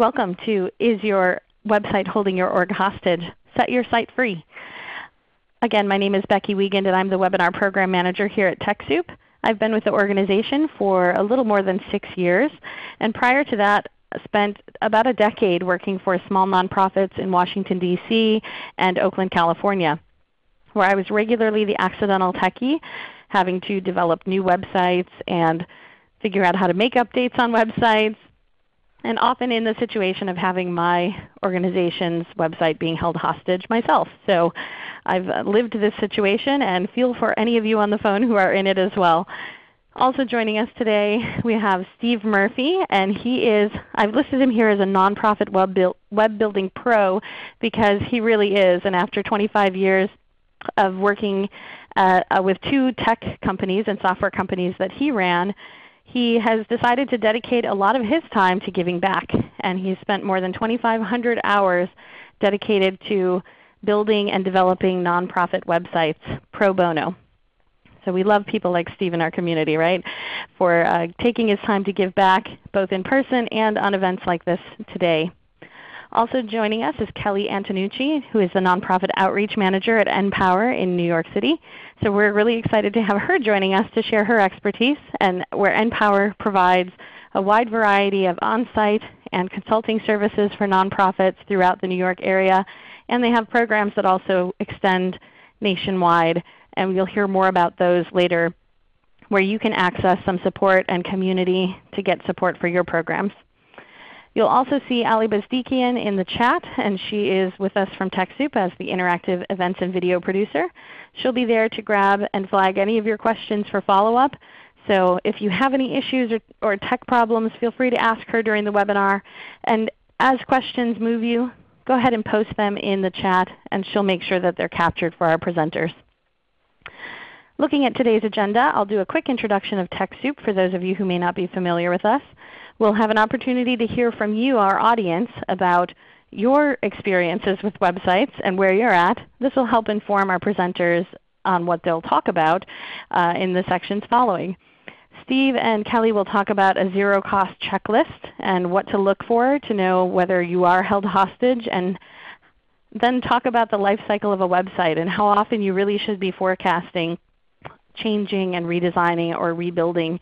Welcome to Is Your Website Holding Your Org Hostage? Set Your Site Free. Again, my name is Becky Wiegand and I'm the Webinar Program Manager here at TechSoup. I've been with the organization for a little more than 6 years, and prior to that spent about a decade working for small nonprofits in Washington, D.C. and Oakland, California, where I was regularly the accidental techie, having to develop new websites and figure out how to make updates on websites, and often in the situation of having my organization's website being held hostage myself. So I've lived this situation and feel for any of you on the phone who are in it as well. Also joining us today we have Steve Murphy, and he is, I've listed him here as a nonprofit web, build, web building pro because he really is. And after 25 years of working uh, uh, with two tech companies and software companies that he ran, he has decided to dedicate a lot of his time to giving back. And he's spent more than 2,500 hours dedicated to building and developing nonprofit websites pro bono. So we love people like Steve in our community, right? For uh, taking his time to give back both in person and on events like this today. Also joining us is Kelly Antonucci, who is the Nonprofit Outreach Manager at NPower in New York City. So we're really excited to have her joining us to share her expertise and where NPower provides a wide variety of on-site and consulting services for nonprofits throughout the New York area. And they have programs that also extend nationwide. And you'll hear more about those later where you can access some support and community to get support for your programs. You'll also see Ali Bazdikian in the chat, and she is with us from TechSoup as the interactive events and video producer. She'll be there to grab and flag any of your questions for follow-up. So if you have any issues or, or tech problems, feel free to ask her during the webinar. And as questions move you, go ahead and post them in the chat, and she'll make sure that they're captured for our presenters. Looking at today's agenda, I'll do a quick introduction of TechSoup for those of you who may not be familiar with us. We'll have an opportunity to hear from you, our audience, about your experiences with websites and where you're at. This will help inform our presenters on what they'll talk about uh, in the sections following. Steve and Kelly will talk about a zero cost checklist and what to look for to know whether you are held hostage and then talk about the life cycle of a website and how often you really should be forecasting changing and redesigning or rebuilding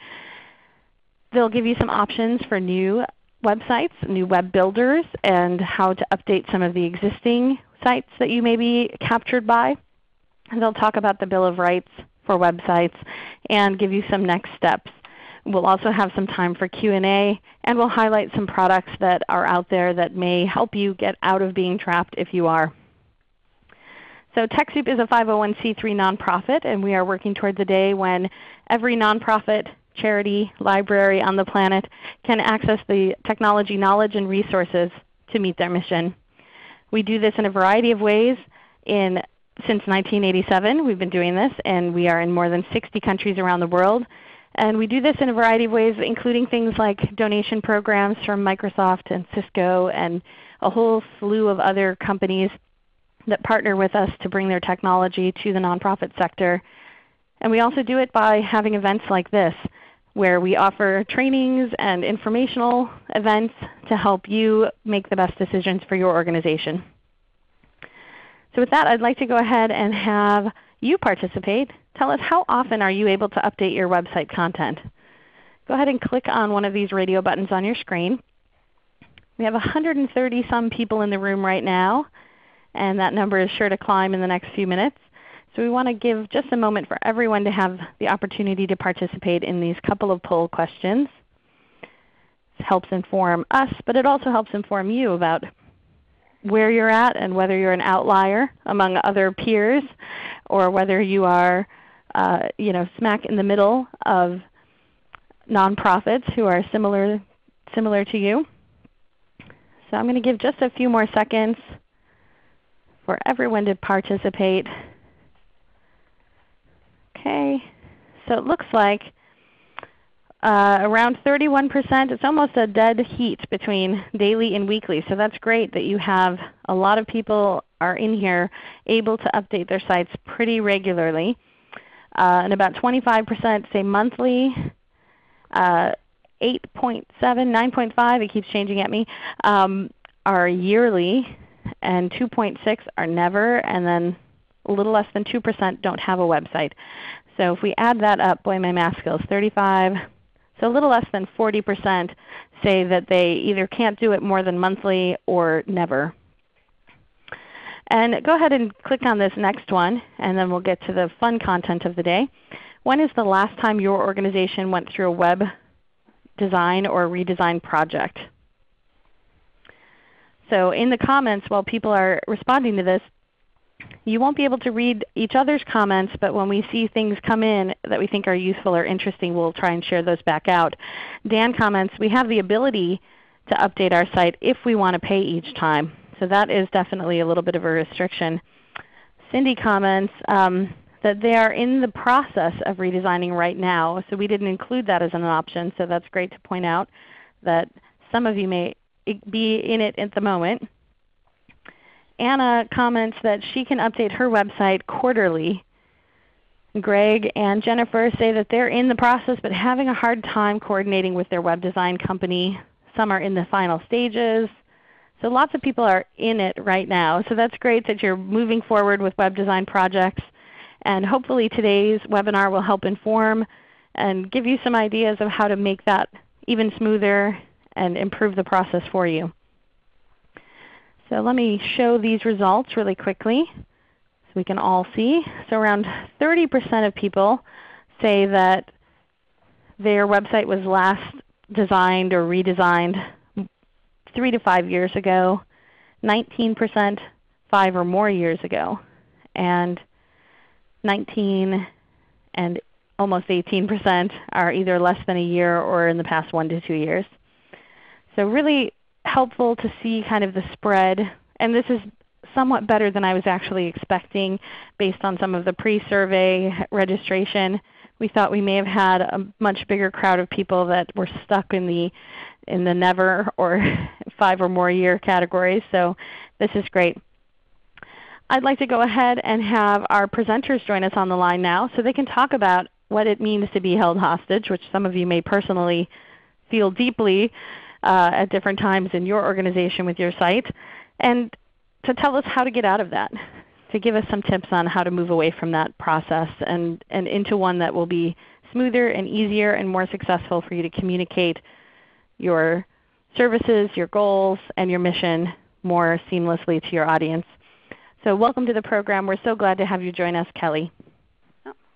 They'll give you some options for new websites, new web builders, and how to update some of the existing sites that you may be captured by. And they'll talk about the Bill of Rights for websites and give you some next steps. We'll also have some time for Q&A, and we'll highlight some products that are out there that may help you get out of being trapped if you are. So TechSoup is a 501c3 nonprofit, and we are working towards a day when every nonprofit charity, library on the planet can access the technology knowledge and resources to meet their mission. We do this in a variety of ways. In, since 1987 we've been doing this, and we are in more than 60 countries around the world. And we do this in a variety of ways, including things like donation programs from Microsoft and Cisco and a whole slew of other companies that partner with us to bring their technology to the nonprofit sector. And we also do it by having events like this where we offer trainings and informational events to help you make the best decisions for your organization. So with that, I'd like to go ahead and have you participate. Tell us how often are you able to update your website content. Go ahead and click on one of these radio buttons on your screen. We have 130 some people in the room right now, and that number is sure to climb in the next few minutes. So we want to give just a moment for everyone to have the opportunity to participate in these couple of poll questions. It helps inform us, but it also helps inform you about where you're at and whether you're an outlier among other peers or whether you are uh, you know, smack in the middle of nonprofits who are similar, similar to you. So I'm going to give just a few more seconds for everyone to participate. Okay, so it looks like uh, around 31%. It's almost a dead heat between daily and weekly. So that's great that you have a lot of people are in here able to update their sites pretty regularly. Uh, and about 25% say monthly. Uh, 8.7, 9.5, it keeps changing at me, um, are yearly, and 2.6 are never, and then a little less than 2% don't have a website. So if we add that up, boy my math skills, 35, so a little less than 40% say that they either can't do it more than monthly or never. And go ahead and click on this next one, and then we'll get to the fun content of the day. When is the last time your organization went through a web design or redesign project? So in the comments while people are responding to this, you won't be able to read each other's comments, but when we see things come in that we think are useful or interesting, we'll try and share those back out. Dan comments, we have the ability to update our site if we want to pay each time. So that is definitely a little bit of a restriction. Cindy comments um, that they are in the process of redesigning right now. So we didn't include that as an option. So that's great to point out that some of you may be in it at the moment. Anna comments that she can update her website quarterly. Greg and Jennifer say that they're in the process but having a hard time coordinating with their web design company. Some are in the final stages. So lots of people are in it right now. So that's great that you're moving forward with web design projects. And hopefully today's webinar will help inform and give you some ideas of how to make that even smoother and improve the process for you. So let me show these results really quickly so we can all see. So around 30% of people say that their website was last designed or redesigned 3 to 5 years ago, 19% 5 or more years ago, and 19 and almost 18% are either less than a year or in the past 1 to 2 years. So really helpful to see kind of the spread. And this is somewhat better than I was actually expecting based on some of the pre-survey registration. We thought we may have had a much bigger crowd of people that were stuck in the in the never or 5 or more year categories. So this is great. I'd like to go ahead and have our presenters join us on the line now so they can talk about what it means to be held hostage, which some of you may personally feel deeply uh, at different times in your organization with your site, and to tell us how to get out of that, to give us some tips on how to move away from that process and, and into one that will be smoother and easier and more successful for you to communicate your services, your goals, and your mission more seamlessly to your audience. So welcome to the program. We're so glad to have you join us, Kelly.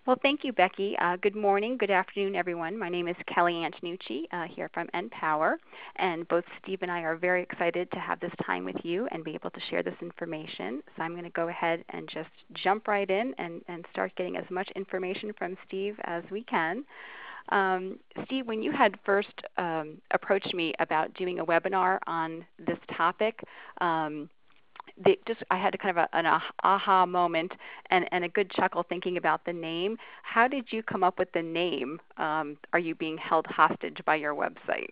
Well, thank you, Becky. Uh, good morning, good afternoon, everyone. My name is Kelly Antonucci uh, here from NPower, and both Steve and I are very excited to have this time with you and be able to share this information. So I'm going to go ahead and just jump right in and, and start getting as much information from Steve as we can. Um, Steve, when you had first um, approached me about doing a webinar on this topic, um, just I had a kind of a, an aha moment and, and a good chuckle thinking about the name. How did you come up with the name? Um, are you being held hostage by your website?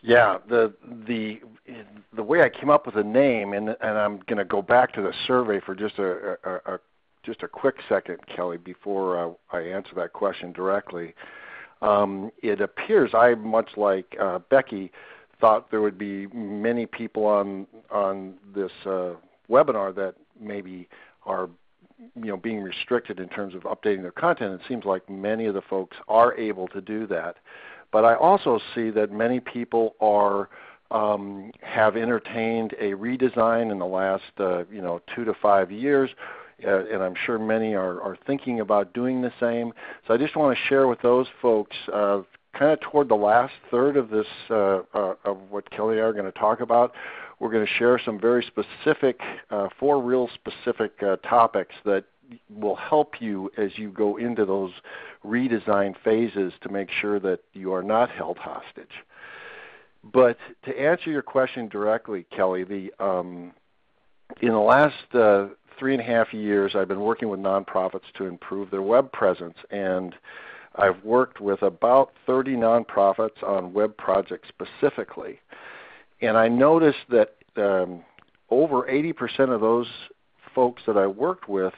Yeah, the the the way I came up with the name, and and I'm going to go back to the survey for just a, a, a just a quick second, Kelly, before uh, I answer that question directly. Um, it appears I, much like uh, Becky, thought there would be many people on on this uh, webinar that maybe are you know being restricted in terms of updating their content. It seems like many of the folks are able to do that, but I also see that many people are um, have entertained a redesign in the last uh, you know two to five years. Uh, and I'm sure many are, are thinking about doing the same. So I just want to share with those folks uh, kind of toward the last third of this uh, uh, of what Kelly and I are going to talk about, we're going to share some very specific, uh, four real specific uh, topics that will help you as you go into those redesign phases to make sure that you are not held hostage. But to answer your question directly, Kelly, the um, in the last uh, three and a half years, I've been working with nonprofits to improve their web presence and I've worked with about 30 nonprofits on web projects specifically. And I noticed that um, over 80% of those folks that I worked with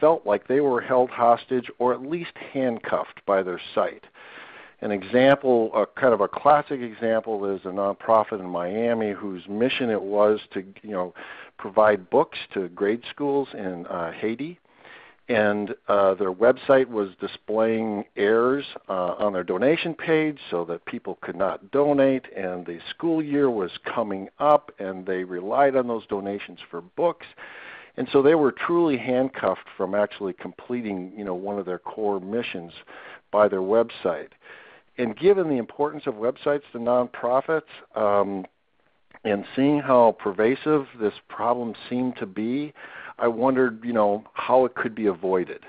felt like they were held hostage or at least handcuffed by their site. An example, a kind of a classic example, is a nonprofit in Miami whose mission it was to you know provide books to grade schools in uh, Haiti and uh, their website was displaying errors uh, on their donation page so that people could not donate and the school year was coming up and they relied on those donations for books. And so they were truly handcuffed from actually completing you know one of their core missions by their website. And given the importance of websites to nonprofits um, and seeing how pervasive this problem seemed to be I wondered, you know, how it could be avoided.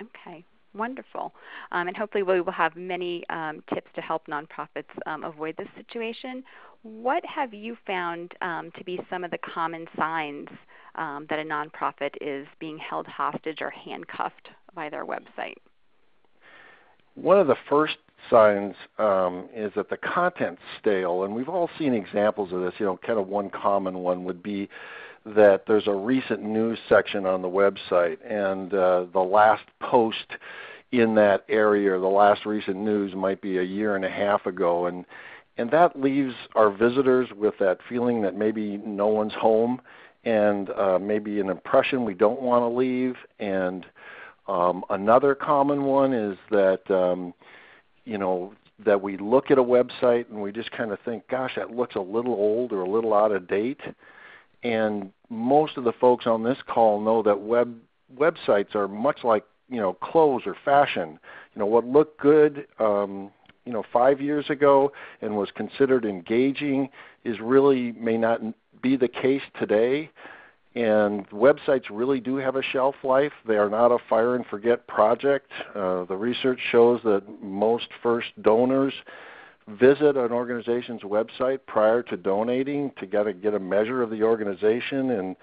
Okay, wonderful. Um, and hopefully we will have many um, tips to help nonprofits um, avoid this situation. What have you found um, to be some of the common signs um, that a nonprofit is being held hostage or handcuffed by their website? One of the first signs um, is that the content's stale, and we've all seen examples of this. You know, kind of one common one would be that there's a recent news section on the website, and uh, the last post in that area, or the last recent news, might be a year and a half ago, and and that leaves our visitors with that feeling that maybe no one's home, and uh, maybe an impression we don't want to leave, and um, another common one is that um, you know that we look at a website and we just kind of think, gosh, that looks a little old or a little out of date. And most of the folks on this call know that web websites are much like you know clothes or fashion. You know what looked good um, you know five years ago and was considered engaging is really may not be the case today. And websites really do have a shelf life. They are not a fire and forget project. Uh, the research shows that most first donors visit an organization's website prior to donating to get a, get a measure of the organization. And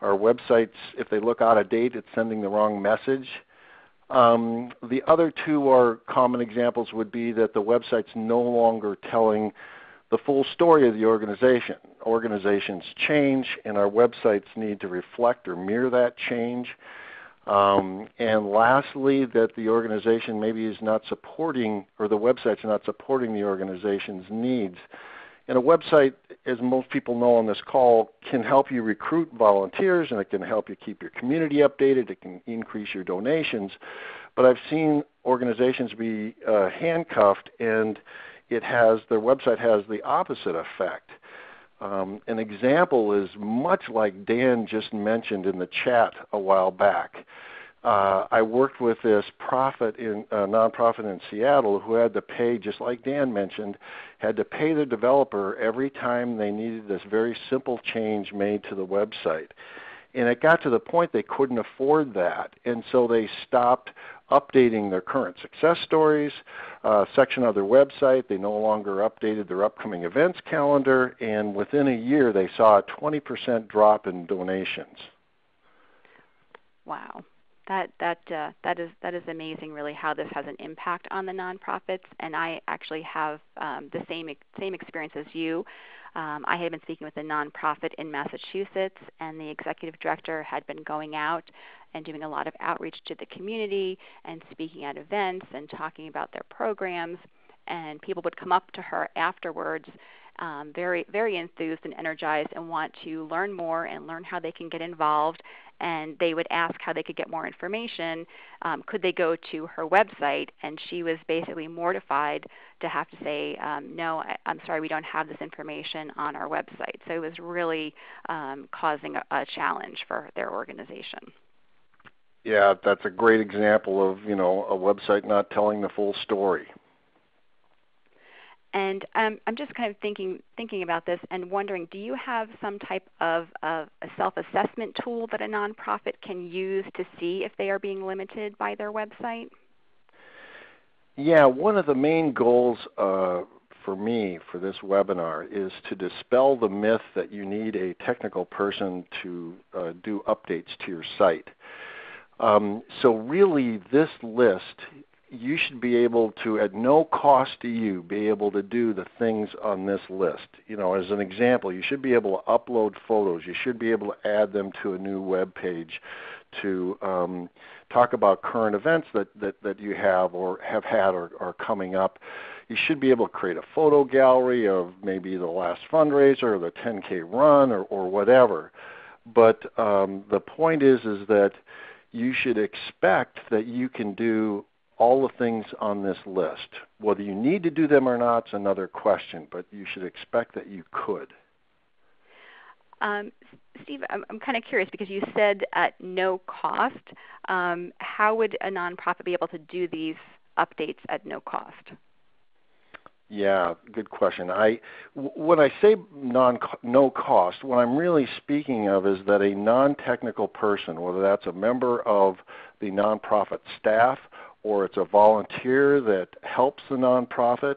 our websites, if they look out of date, it's sending the wrong message. Um, the other two are common examples would be that the website's no longer telling the full story of the organization. Organizations change, and our websites need to reflect or mirror that change. Um, and lastly, that the organization maybe is not supporting, or the website's not supporting the organization's needs. And a website, as most people know on this call, can help you recruit volunteers and it can help you keep your community updated. It can increase your donations. But I've seen organizations be uh, handcuffed and it has their website has the opposite effect. Um, an example is much like Dan just mentioned in the chat a while back. Uh, I worked with this profit in uh, nonprofit in Seattle who had to pay, just like Dan mentioned, had to pay the developer every time they needed this very simple change made to the website. And it got to the point they couldn't afford that, and so they stopped updating their current success stories uh, section of their website. They no longer updated their upcoming events calendar, and within a year they saw a 20% drop in donations. Wow. That that uh, that is that is amazing. Really, how this has an impact on the nonprofits, and I actually have um, the same same experience as you. Um, I had been speaking with a nonprofit in Massachusetts, and the executive director had been going out and doing a lot of outreach to the community and speaking at events and talking about their programs. And people would come up to her afterwards, um, very very enthused and energized, and want to learn more and learn how they can get involved. And they would ask how they could get more information. Um, could they go to her website? And she was basically mortified to have to say, um, "No, I, am sorry, we don't have this information on our website." So it was really um, causing a, a challenge for their organization. Yeah, that's a great example of you know a website not telling the full story. And um, I'm just kind of thinking thinking about this and wondering, do you have some type of, of a self-assessment tool that a nonprofit can use to see if they are being limited by their website? Yeah, one of the main goals uh, for me for this webinar is to dispel the myth that you need a technical person to uh, do updates to your site. Um, so really this list, you should be able to, at no cost to you, be able to do the things on this list. You know, as an example, you should be able to upload photos. You should be able to add them to a new web page, to um, talk about current events that, that, that you have or have had or are coming up. You should be able to create a photo gallery of maybe the last fundraiser or the 10K run or, or whatever. But um, the point is, is that you should expect that you can do all the things on this list. Whether you need to do them or not is another question, but you should expect that you could. Um, Steve, I'm, I'm kind of curious because you said at no cost. Um, how would a nonprofit be able to do these updates at no cost? Yeah, good question. I when I say non no cost, what I'm really speaking of is that a non-technical person, whether that's a member of the nonprofit staff or it's a volunteer that helps the nonprofit,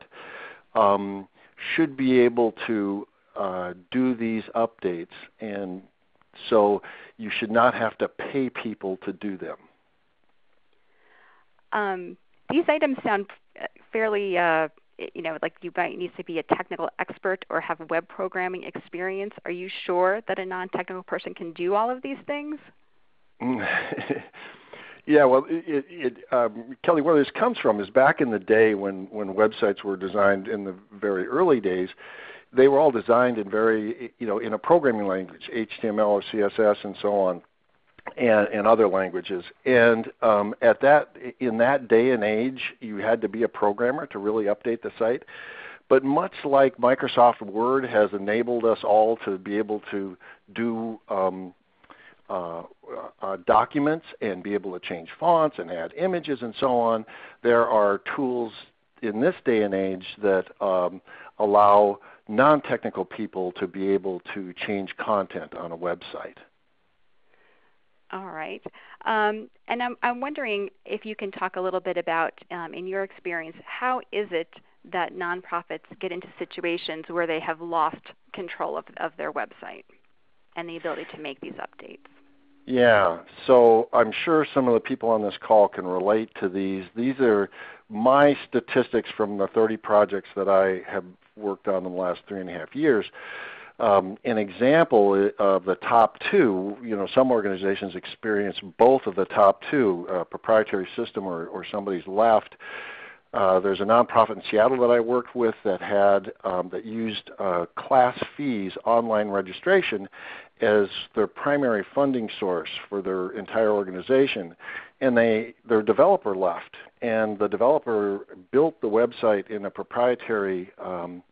um, should be able to uh, do these updates, and so you should not have to pay people to do them. Um, these items sound fairly uh, you know, like you might need to be a technical expert or have web programming experience. Are you sure that a non-technical person can do all of these things? yeah, well, it, it, um, Kelly, where this comes from is back in the day when when websites were designed in the very early days. They were all designed in very, you know, in a programming language, HTML or CSS and so on and, and other languages. And um, at that, in that day and age, you had to be a programmer to really update the site. But much like Microsoft Word has enabled us all to be able to do um, uh, uh, documents and be able to change fonts and add images and so on, there are tools in this day and age that um, allow non-technical people to be able to change content on a website. All right. Um, and I'm, I'm wondering if you can talk a little bit about, um, in your experience, how is it that nonprofits get into situations where they have lost control of, of their website and the ability to make these updates? Yeah, so I'm sure some of the people on this call can relate to these. These are my statistics from the 30 projects that I have worked on in the last three and a half years um, an example of the top two, you know, some organizations experience both of the top two, uh, proprietary system or, or somebody's left. Uh, there's a nonprofit in Seattle that I worked with that had um, that used uh, class fees online registration as their primary funding source for their entire organization, and they their developer left, and the developer built the website in a proprietary um,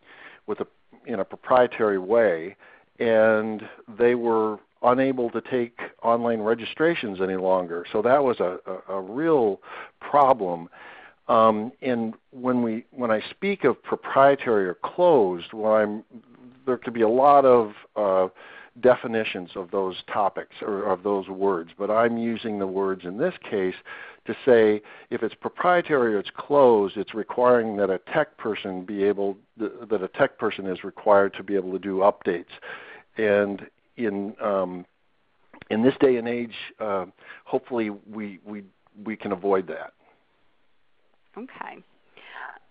with a in a proprietary way, and they were unable to take online registrations any longer. So that was a, a, a real problem. Um, and when we when I speak of proprietary or closed, there could be a lot of uh, definitions of those topics or of those words, but I'm using the words in this case to say if it's proprietary or it's closed, it's requiring that a tech person be able that a tech person is required to be able to do updates. And in um, in this day and age, uh, hopefully we we we can avoid that. Okay.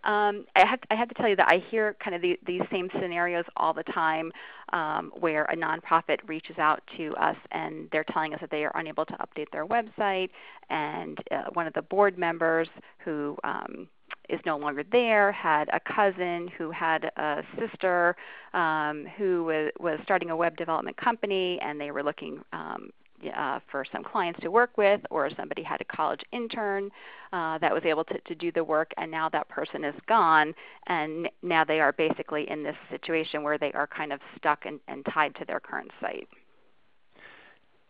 Um, I, have, I have to tell you that I hear kind of the, these same scenarios all the time um, where a nonprofit reaches out to us and they're telling us that they are unable to update their website, and uh, one of the board members who um, is no longer there had a cousin who had a sister um, who was, was starting a web development company, and they were looking um, uh, for some clients to work with, or somebody had a college intern uh, that was able to, to do the work, and now that person is gone, and now they are basically in this situation where they are kind of stuck and, and tied to their current site.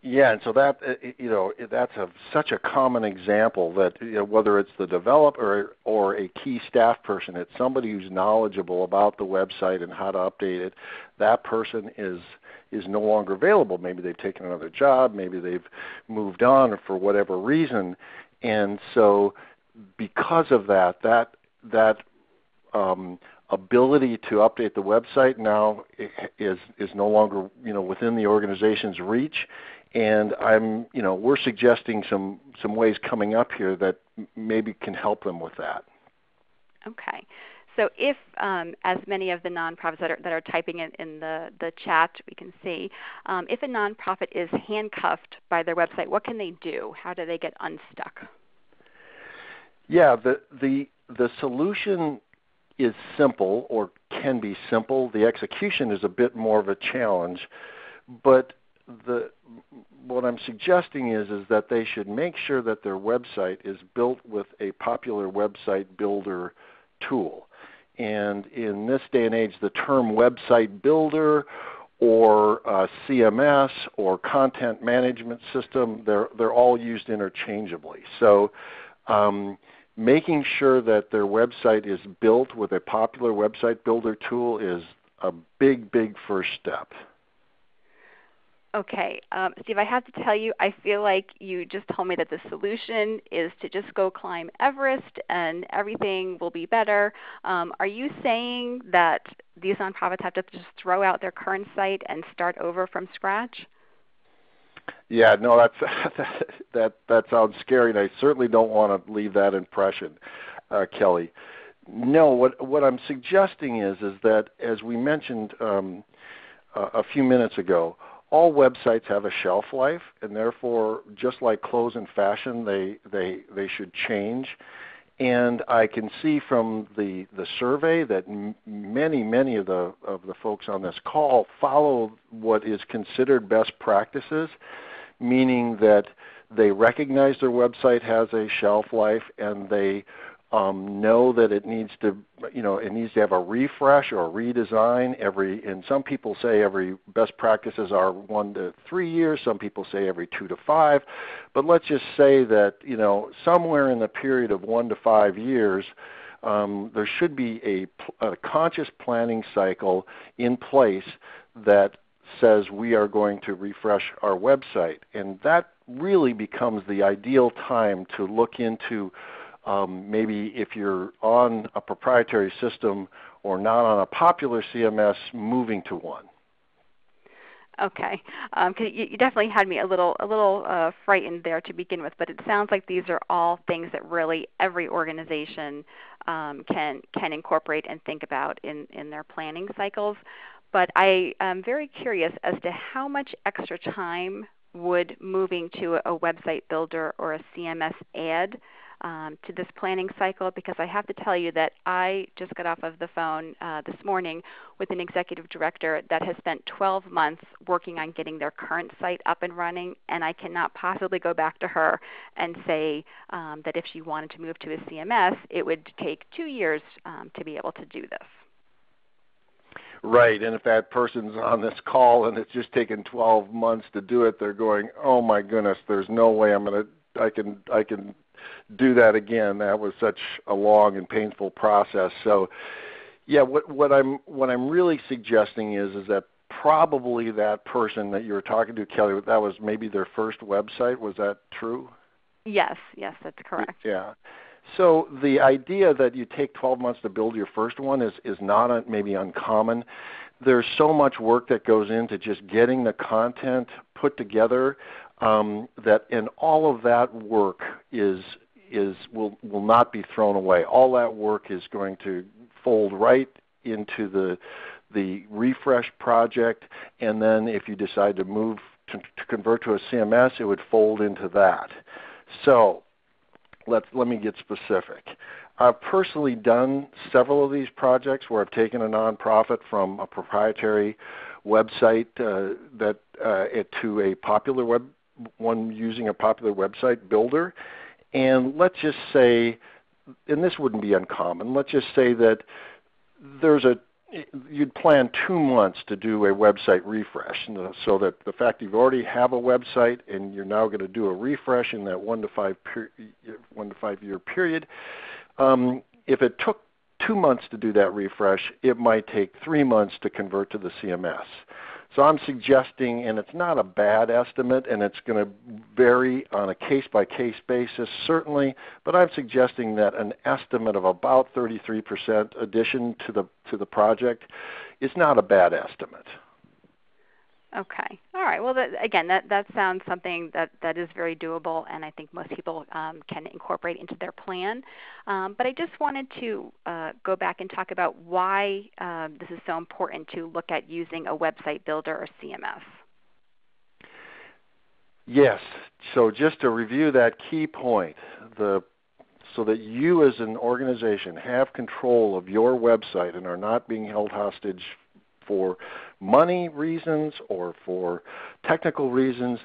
Yeah, and so that uh, you know that's a, such a common example that you know, whether it's the developer or a key staff person, it's somebody who's knowledgeable about the website and how to update it. That person is is no longer available. Maybe they've taken another job, maybe they've moved on for whatever reason, and so because of that, that that um, ability to update the website now is is no longer you know within the organization's reach, and I'm you know we're suggesting some some ways coming up here that maybe can help them with that. Okay. So if, um, as many of the nonprofits that are, that are typing it in the, the chat we can see, um, if a nonprofit is handcuffed by their website, what can they do? How do they get unstuck? Yeah, the, the, the solution is simple or can be simple. The execution is a bit more of a challenge. But the, what I'm suggesting is, is that they should make sure that their website is built with a popular website builder tool. And in this day and age, the term website builder or uh, CMS or content management system, they're, they're all used interchangeably. So um, making sure that their website is built with a popular website builder tool is a big, big first step. Okay, um, Steve, I have to tell you, I feel like you just told me that the solution is to just go climb Everest and everything will be better. Um, are you saying that these nonprofits have to just throw out their current site and start over from scratch? Yeah, no, that's that that, that sounds scary, and I certainly don't want to leave that impression, uh, Kelly. No, what what I'm suggesting is is that as we mentioned um, a, a few minutes ago, all websites have a shelf life, and therefore, just like clothes and fashion, they they they should change. And I can see from the the survey that many many of the of the folks on this call follow what is considered best practices, meaning that they recognize their website has a shelf life and they um, know that it needs to, you know, it needs to have a refresh or redesign every. And some people say every best practices are one to three years. Some people say every two to five. But let's just say that you know somewhere in the period of one to five years, um, there should be a, a conscious planning cycle in place that says we are going to refresh our website, and that really becomes the ideal time to look into um, maybe if you're on a proprietary system or not on a popular CMS, moving to one. Okay, um, you, you, definitely had me a little a little uh, frightened there to begin with, but it sounds like these are all things that really every organization um, can can incorporate and think about in in their planning cycles. But I am very curious as to how much extra time would moving to a website builder or a CMS add um, to this planning cycle because I have to tell you that I just got off of the phone uh, this morning with an executive director that has spent 12 months working on getting their current site up and running, and I cannot possibly go back to her and say um, that if she wanted to move to a CMS, it would take two years um, to be able to do this. Right, and if that person's on this call and it's just taken 12 months to do it, they're going, "Oh my goodness, there's no way I'm going to I can I can do that again. That was such a long and painful process. So, yeah, what, what I'm what I'm really suggesting is is that probably that person that you were talking to, Kelly, that was maybe their first website. Was that true? Yes, yes, that's correct. Yeah. So the idea that you take 12 months to build your first one is is not a, maybe uncommon. There's so much work that goes into just getting the content put together um, that, and all of that work is is will will not be thrown away. All that work is going to fold right into the the refresh project, and then if you decide to move to, to convert to a CMS, it would fold into that. So let's let me get specific. I've personally done several of these projects where I've taken a nonprofit from a proprietary website uh, that uh, to a popular web one using a popular website builder. And let's just say, and this wouldn't be uncommon, let's just say that there's a you'd plan two months to do a website refresh. So that the fact you already have a website and you're now going to do a refresh in that one to five, per, one to five year period um, if it took two months to do that refresh it might take three months to convert to the cms so I'm suggesting, and it's not a bad estimate, and it's going to vary on a case-by-case basis, certainly, but I'm suggesting that an estimate of about 33% addition to the, to the project is not a bad estimate. Okay. All right. Well, that, again, that, that sounds something that, that is very doable, and I think most people um, can incorporate into their plan. Um, but I just wanted to uh, go back and talk about why uh, this is so important to look at using a website builder or CMS. Yes. So just to review that key point, the so that you as an organization have control of your website and are not being held hostage for money reasons or for technical reasons,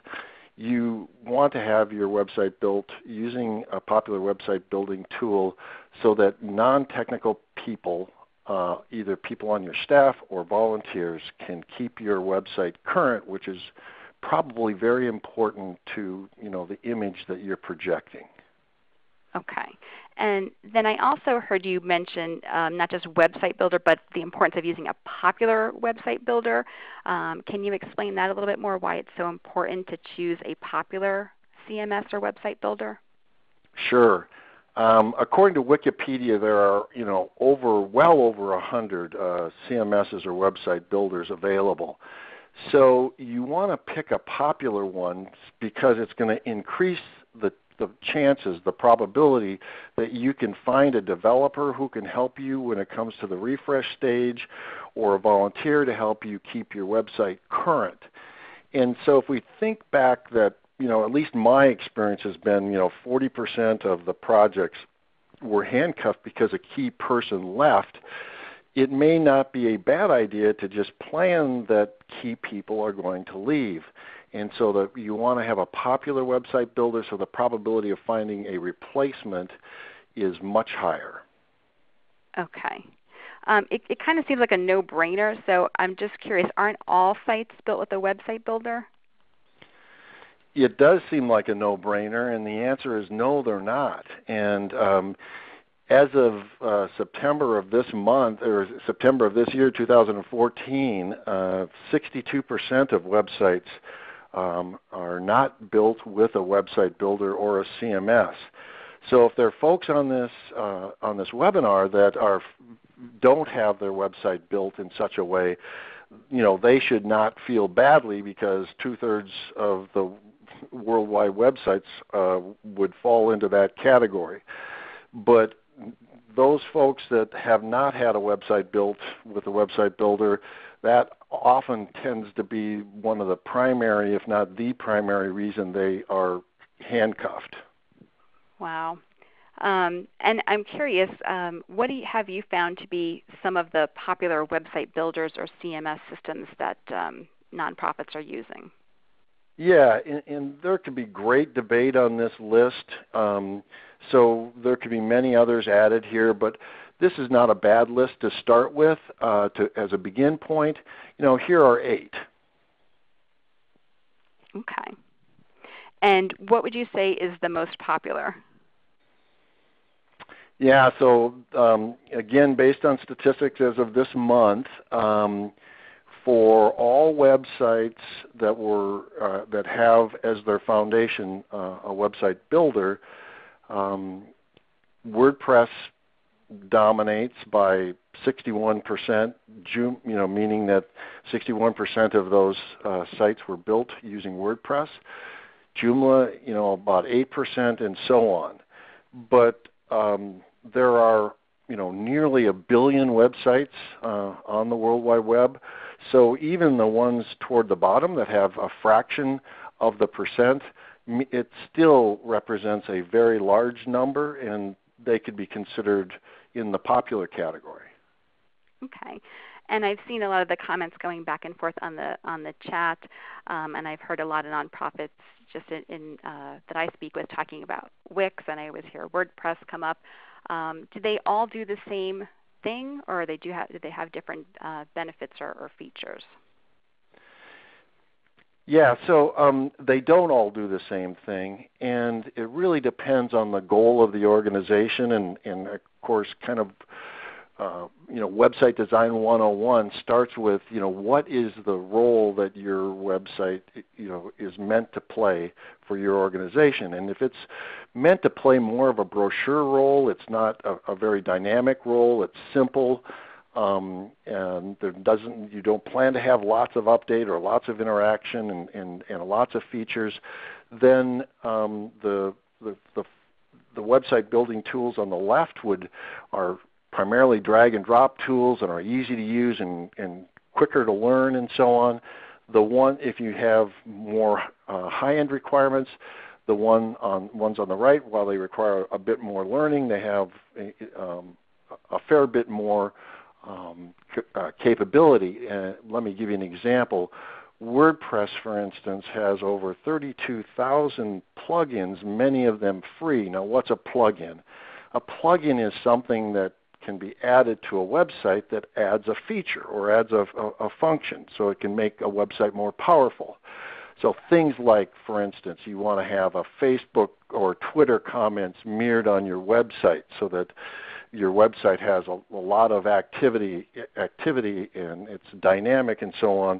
you want to have your website built using a popular website building tool so that non-technical people, uh, either people on your staff or volunteers, can keep your website current, which is probably very important to you know the image that you're projecting. Okay. And then I also heard you mention um, not just website builder, but the importance of using a popular website builder. Um, can you explain that a little bit more? Why it's so important to choose a popular CMS or website builder? Sure. Um, according to Wikipedia, there are you know over well over a hundred uh, CMSs or website builders available. So you want to pick a popular one because it's going to increase the the chances, the probability that you can find a developer who can help you when it comes to the refresh stage or a volunteer to help you keep your website current. And so if we think back that, you know, at least my experience has been, you know, 40% of the projects were handcuffed because a key person left, it may not be a bad idea to just plan that key people are going to leave. And so that you want to have a popular website builder so the probability of finding a replacement is much higher. Okay. Um, it, it kind of seems like a no-brainer, so I'm just curious, aren't all sites built with a website builder? It does seem like a no-brainer, and the answer is no, they're not. And um, as of uh, September of this month, or September of this year, 2014, uh, 62% of websites um, are not built with a website builder or a CMS. So if there are folks on this uh, on this webinar that are don't have their website built in such a way, you know, they should not feel badly because two-thirds of the worldwide websites uh, would fall into that category. But those folks that have not had a website built with a website builder, that often tends to be one of the primary, if not the primary reason they are handcuffed. Wow. Um, and I'm curious, um, what you, have you found to be some of the popular website builders or CMS systems that um, nonprofits are using? Yeah, and, and, there could be great debate on this list. Um, so there could be many others added here, but this is not a bad list to start with uh, to, as a begin point. You know, here are eight. Okay. And what would you say is the most popular? Yeah, so um, again, based on statistics as of this month, um, for all websites that were uh, that have as their foundation uh, a website builder, um, WordPress dominates by 61%, you know, meaning that 61% of those uh, sites were built using WordPress. Joomla, you know, about 8%, and so on. But um, there are, you know, nearly a billion websites uh, on the World Wide Web. So even the ones toward the bottom that have a fraction of the percent, it still represents a very large number, and they could be considered in the popular category. Okay. And I've seen a lot of the comments going back and forth on the on the chat, um, and I've heard a lot of nonprofits just in, in uh, that I speak with talking about Wix, and I always hear WordPress come up. Um, do they all do the same thing, or they do have do they have different uh, benefits or, or features? Yeah, so um, they don't all do the same thing, and it really depends on the goal of the organization, and, and of course, kind of, uh, you know, website design 101 starts with, you know, what is the role that your website, you know, is meant to play for your organization, and if it's meant to play more of a brochure role, it's not a, a very dynamic role, it's simple. Um, and there doesn't you don't plan to have lots of update or lots of interaction and, and, and lots of features, then um, the, the, the the website building tools on the left would are primarily drag and drop tools and are easy to use and, and quicker to learn and so on. The one if you have more uh, high-end requirements, the one on ones on the right, while they require a bit more learning, they have um, a fair bit more um, uh, capability. And let me give you an example. WordPress, for instance, has over 32,000 plugins, many of them free. Now, what's a plugin? A plugin is something that can be added to a website that adds a feature or adds a, a, a function so it can make a website more powerful. So things like, for instance, you want to have a Facebook or Twitter comments mirrored on your website so that your website has a, a lot of activity, activity and it's dynamic and so on.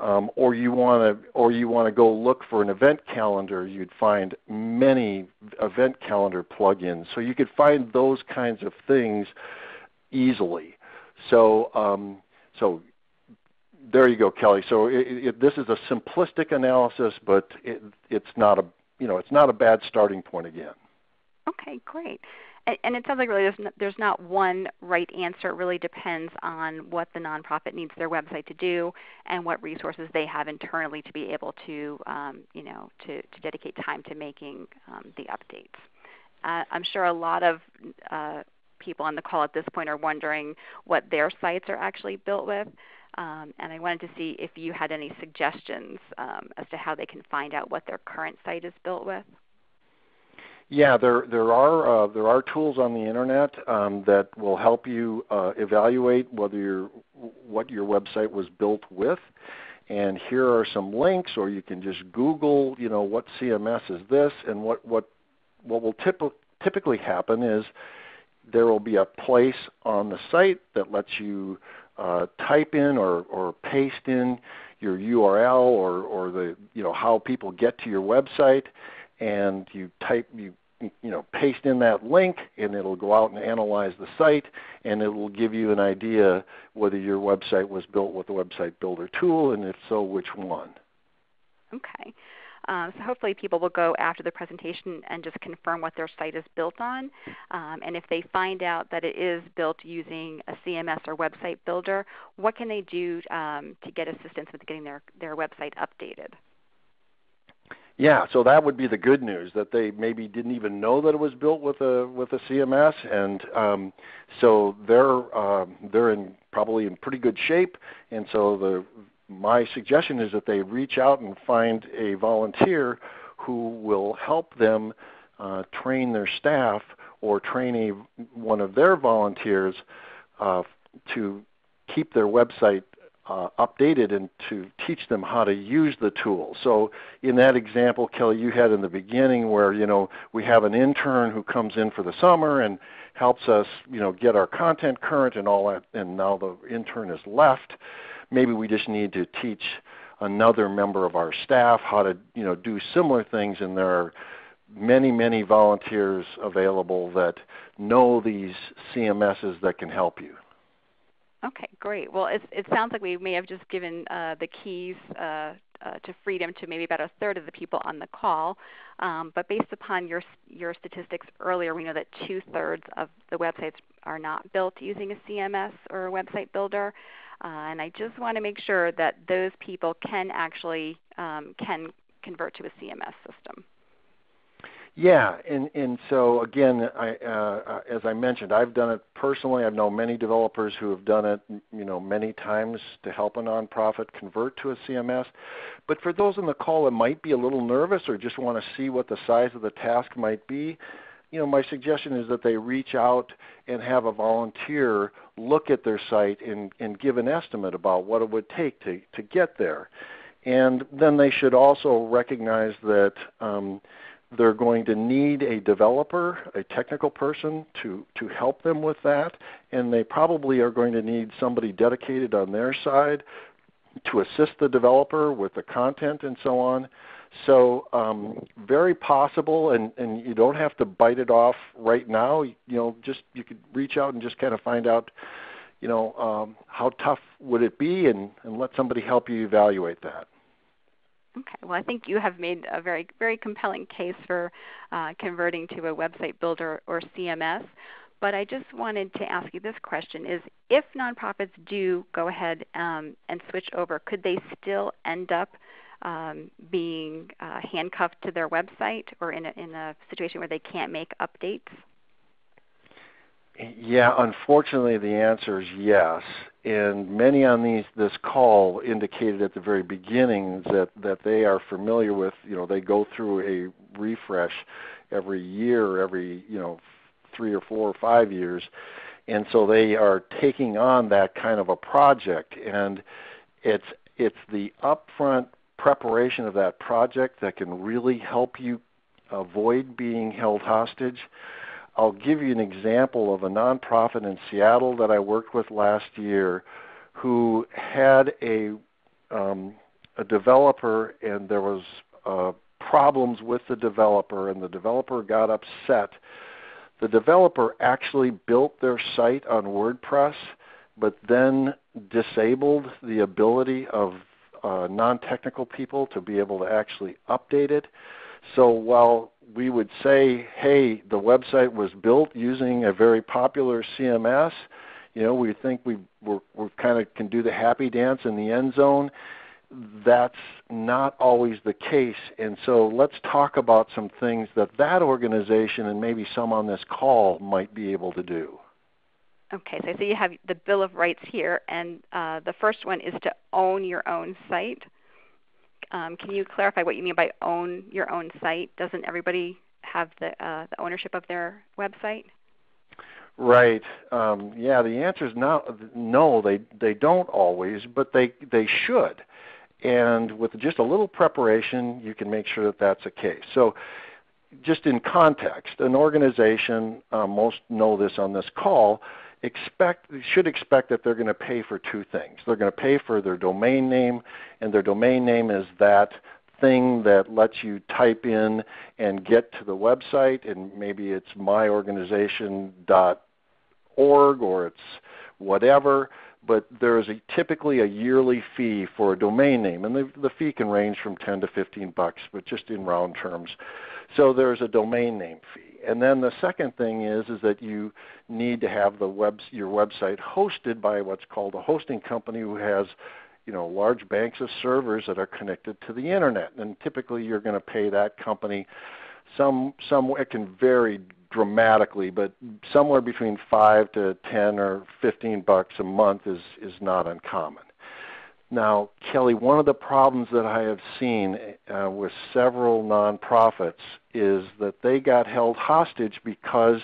Um, or you want to, or you want to go look for an event calendar, you'd find many event calendar plugins. So you could find those kinds of things easily. So, um, so there you go, Kelly. So it, it, this is a simplistic analysis, but it, it's not a, you know, it's not a bad starting point again. Okay, great. And it sounds like really there's, there's not one right answer. It really depends on what the nonprofit needs their website to do and what resources they have internally to be able to, um, you know, to, to dedicate time to making um, the updates. Uh, I'm sure a lot of uh, people on the call at this point are wondering what their sites are actually built with. Um, and I wanted to see if you had any suggestions um, as to how they can find out what their current site is built with. Yeah, there there are uh, there are tools on the internet um, that will help you uh, evaluate whether your what your website was built with. And here are some links, or you can just Google, you know, what CMS is this, and what what what will typ- typically happen is there will be a place on the site that lets you uh, type in or, or paste in your URL or, or the you know how people get to your website, and you type you you know, paste in that link and it'll go out and analyze the site and it will give you an idea whether your website was built with the website builder tool and if so, which one. Okay. Um, so hopefully people will go after the presentation and just confirm what their site is built on. Um, and if they find out that it is built using a CMS or website builder, what can they do um, to get assistance with getting their, their website updated? Yeah, so that would be the good news that they maybe didn't even know that it was built with a with a CMS, and um, so they're um, they're in probably in pretty good shape. And so the my suggestion is that they reach out and find a volunteer who will help them uh, train their staff or train a, one of their volunteers uh, to keep their website uh, updated and to teach them how to use the tool. So in that example, Kelly, you had in the beginning where you know we have an intern who comes in for the summer and helps us you know get our content current and all that, and now the intern is left. Maybe we just need to teach another member of our staff how to you know do similar things, and there are many many volunteers available that know these CMSs that can help you. Okay, great. Well, it sounds like we may have just given uh, the keys uh, uh, to freedom to maybe about a third of the people on the call. Um, but based upon your your statistics earlier, we know that two thirds of the websites are not built using a CMS or a website builder. Uh, and I just want to make sure that those people can actually um, can convert to a CMS system. Yeah, and and so again, I, uh, as I mentioned, I've done it personally. I've known many developers who have done it, you know, many times to help a nonprofit convert to a CMS. But for those on the call that might be a little nervous or just want to see what the size of the task might be, you know, my suggestion is that they reach out and have a volunteer look at their site and, and give an estimate about what it would take to, to get there. And then they should also recognize that um, they're going to need a developer, a technical person to, to help them with that, and they probably are going to need somebody dedicated on their side to assist the developer with the content and so on. So um, very possible, and, and you don't have to bite it off right now. You know, just you could reach out and just kind of find out, you know, um, how tough would it be, and, and let somebody help you evaluate that. Okay. Well, I think you have made a very, very compelling case for uh, converting to a website builder or CMS. But I just wanted to ask you this question: Is if nonprofits do go ahead um, and switch over, could they still end up um, being uh, handcuffed to their website, or in a, in a situation where they can't make updates? Yeah, unfortunately, the answer is yes. And many on these this call indicated at the very beginning that that they are familiar with. You know, they go through a refresh every year, every you know, three or four or five years, and so they are taking on that kind of a project. And it's it's the upfront preparation of that project that can really help you avoid being held hostage I'll give you an example of a nonprofit in Seattle that I worked with last year who had a um, a developer and there was uh, problems with the developer and the developer got upset. The developer actually built their site on WordPress but then disabled the ability of uh, non-technical people to be able to actually update it. So while we would say, hey, the website was built using a very popular CMS, you know, we think we we're, we kind of can do the happy dance in the end zone. That's not always the case, and so let's talk about some things that that organization and maybe some on this call might be able to do. Okay, so you have the Bill of Rights here, and uh, the first one is to own your own site. Um, can you clarify what you mean by own your own site? Doesn't everybody have the, uh, the ownership of their website? Right. Um, yeah. The answer is no. No, they they don't always, but they they should. And with just a little preparation, you can make sure that that's the case. So, just in context, an organization, uh, most know this on this call, expect should expect that they're going to pay for two things. They're going to pay for their domain name, and their domain name is that thing that lets you type in and get to the website, and maybe it's myorganization.org or it's whatever. But there is a, typically a yearly fee for a domain name, and the, the fee can range from 10 to 15 bucks, but just in round terms. So there's a domain name fee and then the second thing is is that you need to have the web your website hosted by what's called a hosting company who has you know large banks of servers that are connected to the internet. And typically you're going to pay that company some some it can vary dramatically but somewhere between 5 to 10 or 15 bucks a month is is not uncommon now, Kelly, one of the problems that I have seen uh, with several nonprofits is that they got held hostage because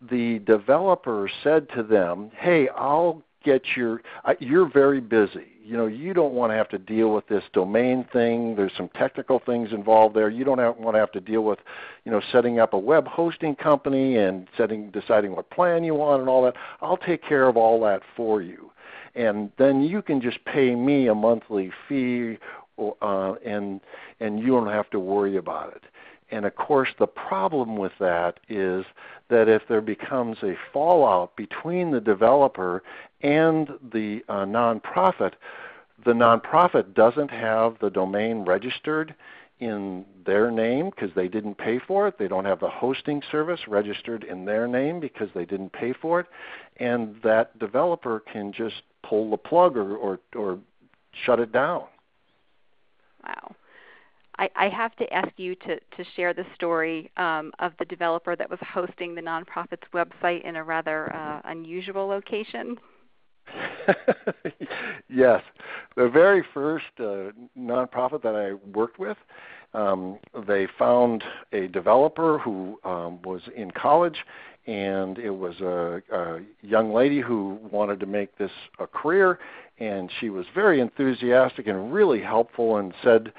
the developer said to them, "Hey, I'll get your uh, you're very busy. You know, you don't want to have to deal with this domain thing. There's some technical things involved there. You don't have, want to have to deal with, you know, setting up a web hosting company and setting deciding what plan you want and all that. I'll take care of all that for you." And then you can just pay me a monthly fee, uh, and and you don't have to worry about it. And of course, the problem with that is that if there becomes a fallout between the developer and the uh, nonprofit, the nonprofit doesn't have the domain registered in their name because they didn't pay for it. They don't have the hosting service registered in their name because they didn't pay for it. And that developer can just pull the plug or, or, or shut it down. Wow. I, I have to ask you to, to share the story um, of the developer that was hosting the nonprofit's website in a rather uh, unusual location. yes, the very first uh, nonprofit that I worked with, um, they found a developer who um, was in college and it was a, a young lady who wanted to make this a career, and she was very enthusiastic and really helpful, and said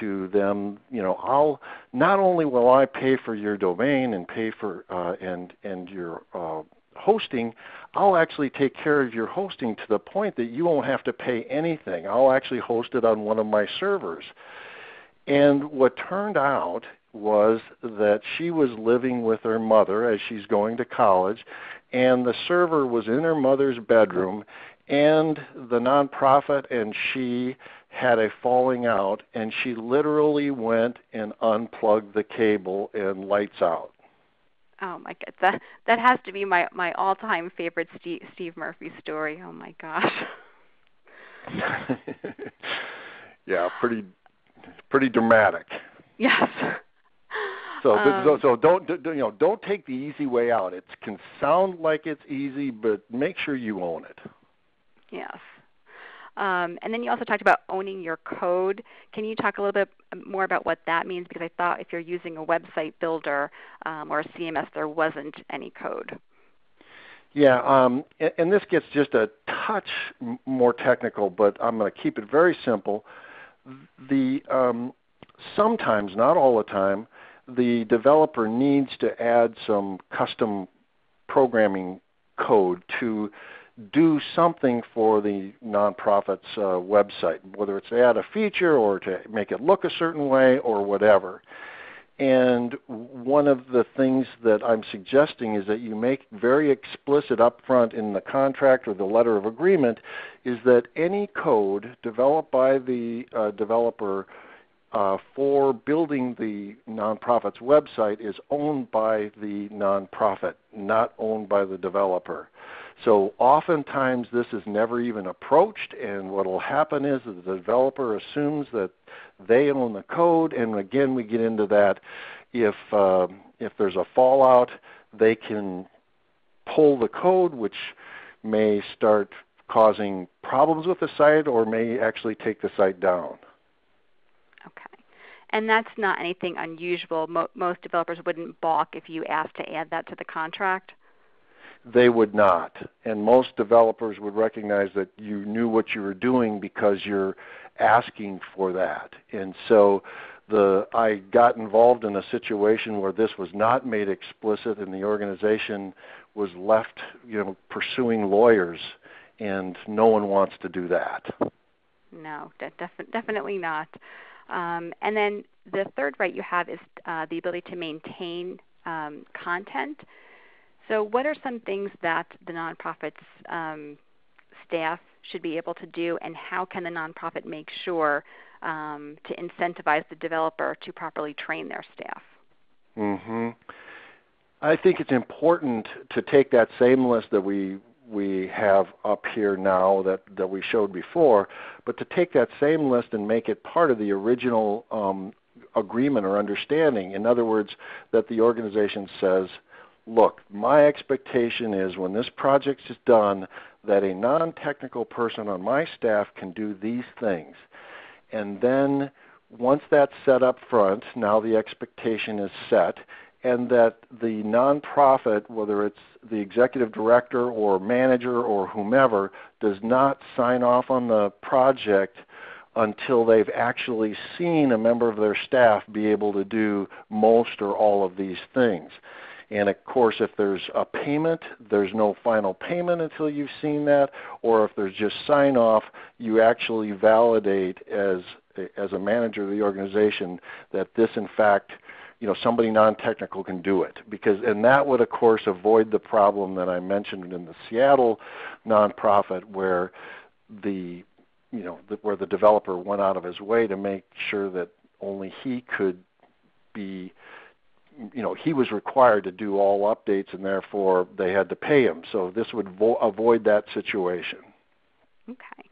to them, you know, I'll not only will I pay for your domain and pay for uh, and and your uh, hosting, I'll actually take care of your hosting to the point that you won't have to pay anything. I'll actually host it on one of my servers. And what turned out was that she was living with her mother as she's going to college, and the server was in her mother's bedroom, and the nonprofit and she had a falling out, and she literally went and unplugged the cable and lights out. Oh my god, that that has to be my my all-time favorite Steve, Steve Murphy story. Oh my gosh. yeah, pretty pretty dramatic. Yes. So, um, so, so don't you know? Don't take the easy way out. It can sound like it's easy, but make sure you own it. Yes. Um, and then you also talked about owning your code. Can you talk a little bit more about what that means? Because I thought if you're using a website builder um, or a CMS, there wasn't any code. Yeah, um, and, and, this gets just a touch more technical, but I'm going to keep it very simple. The um, sometimes, not all the time, the developer needs to add some custom programming code to do something for the nonprofit's uh, website, whether it's to add a feature or to make it look a certain way or whatever. And one of the things that I'm suggesting is that you make very explicit upfront in the contract or the letter of agreement is that any code developed by the uh, developer uh, for building the nonprofit's website is owned by the nonprofit, not owned by the developer. So oftentimes this is never even approached, and what will happen is that the developer assumes that they own the code, and again we get into that. If uh, if there's a fallout, they can pull the code, which may start causing problems with the site, or may actually take the site down. Okay, and that's not anything unusual. Mo- most developers wouldn't balk if you asked to add that to the contract they would not. And most developers would recognize that you knew what you were doing because you're asking for that. And so the I got involved in a situation where this was not made explicit and the organization was left, you know, pursuing lawyers and no one wants to do that. No, def- definitely not. Um, and then the third right you have is uh, the ability to maintain um, content. So, what are some things that the nonprofit's um, staff should be able to do, and how can the nonprofit make sure um, to incentivize the developer to properly train their staff? Mm-hmm. I think it's important to take that same list that we we have up here now that, that we showed before, but to take that same list and make it part of the original um, agreement or understanding. In other words, that the organization says, look, my expectation is when this project is done that a non-technical person on my staff can do these things. And then once that's set up front, now the expectation is set, and that the nonprofit, whether it's the executive director or manager or whomever, does not sign off on the project until they've actually seen a member of their staff be able to do most or all of these things. And of course, if there's a payment, there's no final payment until you've seen that. Or if there's just sign off, you actually validate as as a manager of the organization that this, in fact, you know, somebody non-technical can do it. Because and that would, of course, avoid the problem that I mentioned in the Seattle nonprofit where the you know the, where the developer went out of his way to make sure that only he could be you know he was required to do all updates and therefore they had to pay him. So this would vo- avoid that situation. Okay.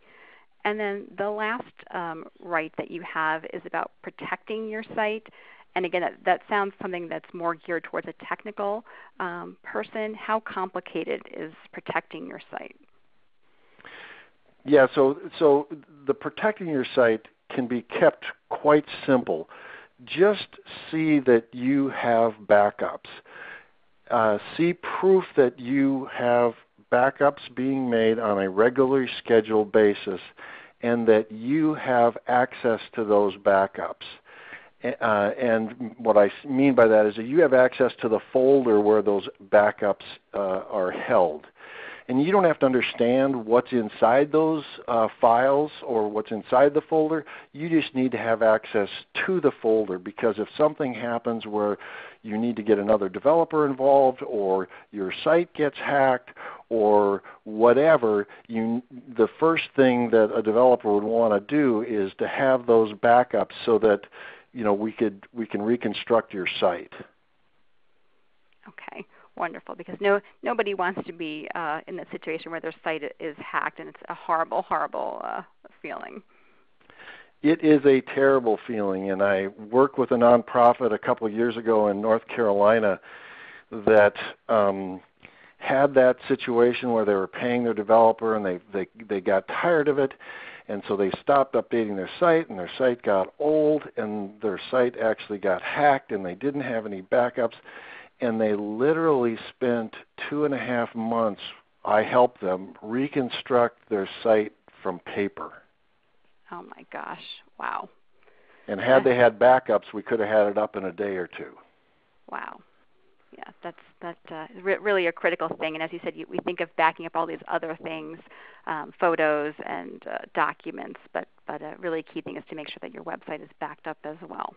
And then the last um, right that you have is about protecting your site. And again that, that sounds something that's more geared towards a technical um, person. How complicated is protecting your site? Yeah so so the protecting your site can be kept quite simple just see that you have backups. Uh, see proof that you have backups being made on a regularly scheduled basis and that you have access to those backups. Uh, and what I mean by that is that you have access to the folder where those backups uh, are held. And you don't have to understand what's inside those uh, files or what's inside the folder. You just need to have access to the folder because if something happens where you need to get another developer involved or your site gets hacked or whatever, you, the first thing that a developer would want to do is to have those backups so that you know, we, could, we can reconstruct your site. Okay, wonderful. Because no, nobody wants to be uh, in that situation where their site is hacked, and it's a horrible, horrible uh, feeling. It is a terrible feeling, and I worked with a nonprofit a couple of years ago in North Carolina that um, had that situation where they were paying their developer and they, they, they got tired of it, and so they stopped updating their site, and their site got old, and their site actually got hacked, and they didn't have any backups and they literally spent two and a half months. I helped them reconstruct their site from paper. Oh my gosh! Wow. And had they had backups, we could have had it up in a day or two. Wow. Yeah, that's that uh, re- really a critical thing. And as you said, you, we think of backing up all these other things, um, photos and uh, documents, but but a really key thing is to make sure that your website is backed up as well.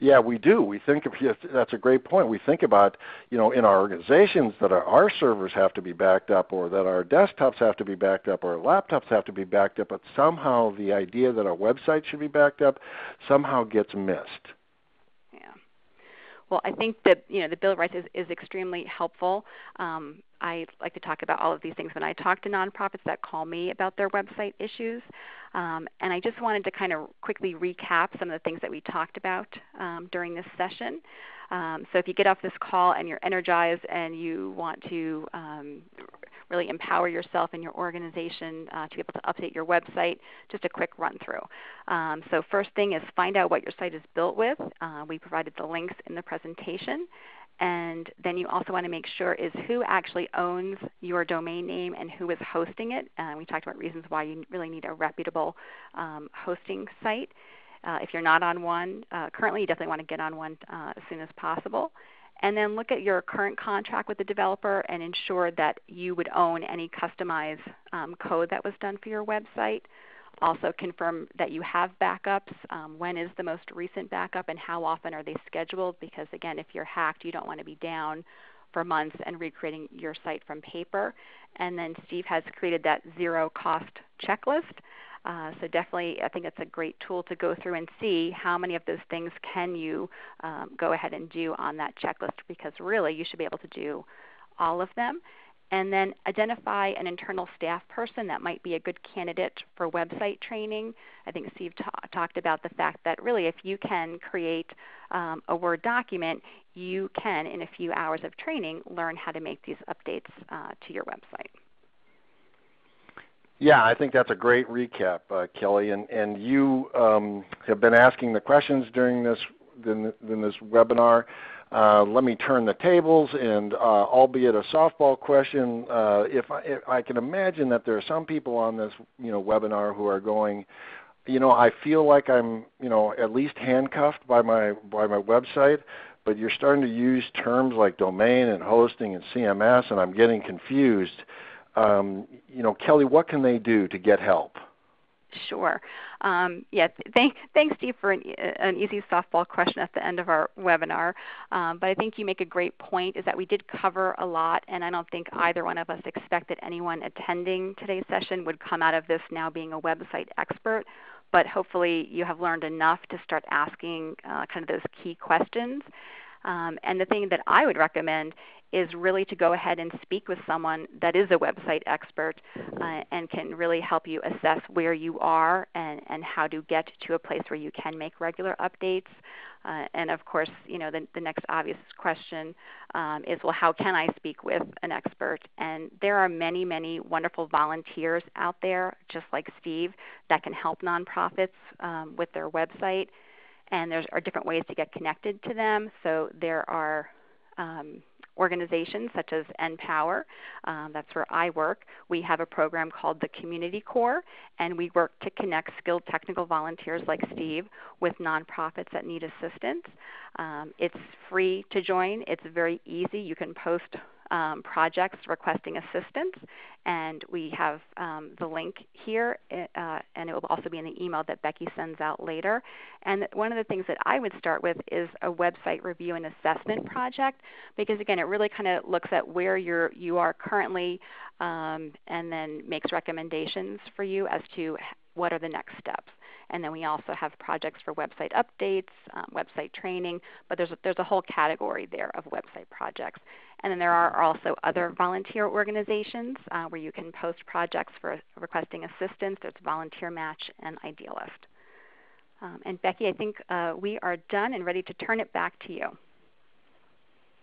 Yeah, we do. We think of that's a great point. We think about you know in our organizations that our, our servers have to be backed up, or that our desktops have to be backed up, or our laptops have to be backed up. But somehow the idea that our website should be backed up somehow gets missed. Well, I think that you know the Bill of Rights is, is extremely helpful. Um, I like to talk about all of these things when I talk to nonprofits that call me about their website issues. Um, and I just wanted to kind of quickly recap some of the things that we talked about um, during this session. Um, so if you get off this call and you're energized and you want to um, really empower yourself and your organization uh, to be able to update your website, just a quick run through. Um, so first thing is find out what your site is built with. Uh, we provided the links in the presentation. And then you also want to make sure is who actually owns your domain name and who is hosting it. Uh, we talked about reasons why you really need a reputable um, hosting site. Uh, if you're not on one uh, currently, you definitely want to get on one uh, as soon as possible. And then look at your current contract with the developer and ensure that you would own any customized um, code that was done for your website. Also confirm that you have backups. Um, when is the most recent backup and how often are they scheduled? Because again, if you're hacked, you don't want to be down for months and recreating your site from paper. And then Steve has created that zero cost checklist. Uh, so definitely, I think it's a great tool to go through and see how many of those things can you um, go ahead and do on that checklist because really you should be able to do all of them and then identify an internal staff person that might be a good candidate for website training. I think Steve ta- talked about the fact that really if you can create um, a Word document, you can, in a few hours of training, learn how to make these updates uh, to your website. Yeah, I think that's a great recap, uh, Kelly. And, and you um, have been asking the questions during this, in, this webinar. Uh, let me turn the tables and uh, albeit a softball question, uh, if, I, if, I, can imagine that there are some people on this you know, webinar who are going, you know, I feel like I'm you know, at least handcuffed by my, by my website, but you're starting to use terms like domain and hosting and CMS and I'm getting confused. Um, you know, Kelly, what can they do to get help? Sure. Um, yeah, th- thanks, Steve, for an, an, easy softball question at the end of our webinar. Um, but I think you make a great point is that we did cover a lot, and I don't think either one of us expected anyone attending today's session would come out of this now being a website expert. But hopefully you have learned enough to start asking uh, kind of those key questions. Um, and the thing that I would recommend is really to go ahead and speak with someone that is a website expert uh, and can really help you assess where you are and, and how to get to a place where you can make regular updates. Uh, and of course, you know, the, the next obvious question um, is, well, how can I speak with an expert? And there are many, many wonderful volunteers out there, just like Steve, that can help nonprofits um, with their website. And there are different ways to get connected to them. So there are um, organizations such as NPower. Um, that's where I work. We have a program called the Community Corps, and we work to connect skilled technical volunteers like Steve with nonprofits that need assistance. Um, it's free to join. It's very easy. You can post um, projects requesting assistance. And we have um, the link here, uh, and it will also be in the email that Becky sends out later. And one of the things that I would start with is a website review and assessment project, because again, it really kind of looks at where you're, you are currently um, and then makes recommendations for you as to what are the next steps. And then we also have projects for website updates, um, website training, but there's a, there's a whole category there of website projects. And then there are also other volunteer organizations uh, where you can post projects for requesting assistance. There's Volunteer Match and Idealist. Um, and Becky, I think uh, we are done and ready to turn it back to you.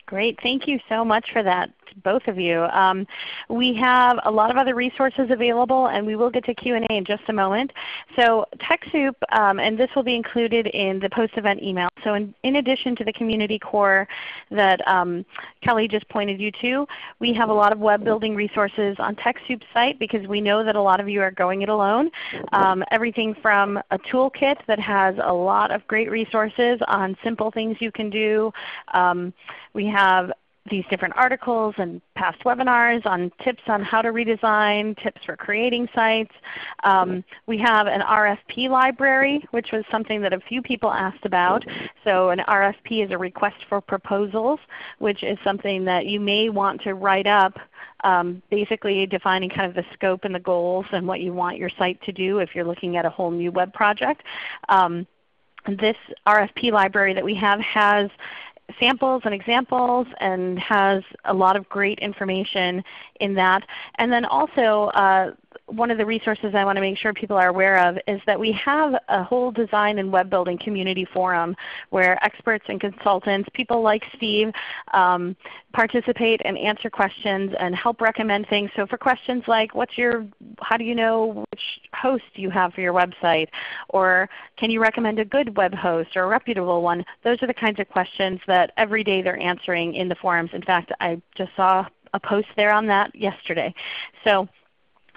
Great. Thank you so much for that, both of you. Um, we have a lot of other resources available, and we will get to Q&A in just a moment. So TechSoup, um, and this will be included in the post-event email. So in, in, addition to the Community Corps that um, Kelly just pointed you to, we have a lot of web building resources on TechSoup's site because we know that a lot of you are going it alone. Um, everything from a toolkit that has a lot of great resources on simple things you can do. Um, we have these different articles and past webinars on tips on how to redesign, tips for creating sites. Um, we have an RFP library, which was something that a few people asked about. So an RFP is a request for proposals, which is something that you may want to write up um, basically defining kind of the scope and the goals and what you want your site to do if you're looking at a whole new web project. Um, this RFP library that we have has samples and examples and has a lot of great information in that. And then also uh, one of the resources I want to make sure people are aware of is that we have a whole design and web building community forum where experts and consultants, people like Steve, um, participate and answer questions and help recommend things. So for questions like what's your, how do you know which host you have for your website? Or can you recommend a good web host or a reputable one? Those are the kinds of questions that every day they're answering in the forums. In fact, I just saw a post there on that yesterday. So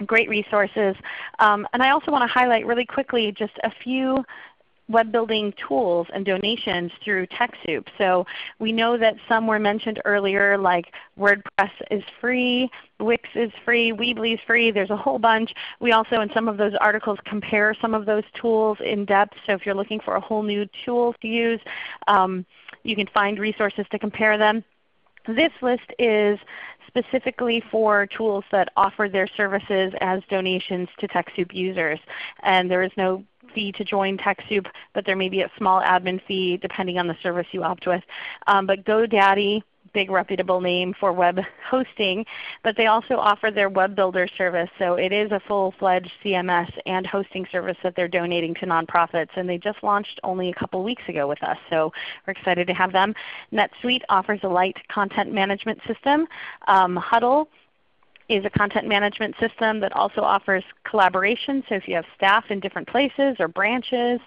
great resources. Um, and I also want to highlight really quickly just a few web building tools and donations through TechSoup. So we know that some were mentioned earlier like WordPress is free, Wix is free, Weebly is free. There's a whole bunch. We also in some of those articles compare some of those tools in depth. So if you're looking for a whole new tool to use, um, you can find resources to compare them. This list is specifically for tools that offer their services as donations to TechSoup users. And there is no fee to join TechSoup, but there may be a small admin fee depending on the service you opt with. Um, but GoDaddy big reputable name for web hosting, but they also offer their web builder service. So it is a full-fledged CMS and hosting service that they're donating to nonprofits. And they just launched only a couple weeks ago with us. So we're excited to have them. NetSuite offers a light content management system. Um, Huddle is a content management system that also offers collaboration. So if you have staff in different places or branches,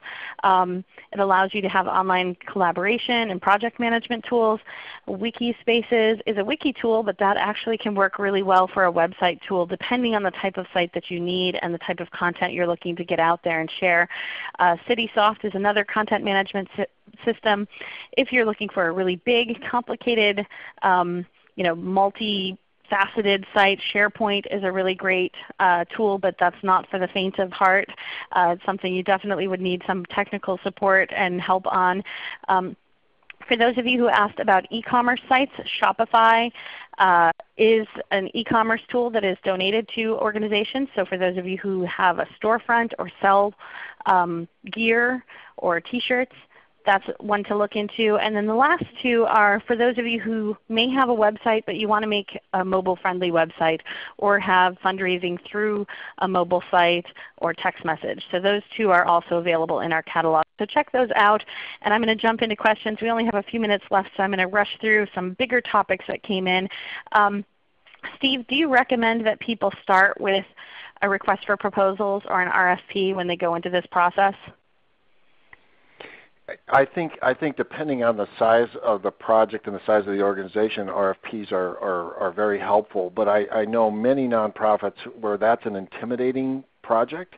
um, it allows you to have online collaboration and project management tools. Wikispaces is a wiki tool, but that actually can work really well for a website tool depending on the type of site that you need and the type of content you're looking to get out there and share. Uh, CitySoft is another content management system. If you're looking for a really big, complicated, um, you know, multi faceted site. SharePoint is a really great uh, tool, but that's not for the faint of heart. Uh, it's something you definitely would need some technical support and help on. Um, for those of you who asked about e-commerce sites, Shopify uh, is an e-commerce tool that is donated to organizations. So for those of you who have a storefront or sell um, gear or t-shirts, that's one to look into. And then the last two are for those of you who may have a website but you want to make a mobile-friendly website or have fundraising through a mobile site or text message. So those two are also available in our catalog. So check those out. And I'm going to jump into questions. We only have a few minutes left, so I'm going to rush through some bigger topics that came in. Um, Steve, do you recommend that people start with a request for proposals or an RFP when they go into this process? I think I think depending on the size of the project and the size of the organization, RFPs are are, are very helpful. But I, I know many nonprofits where that's an intimidating project,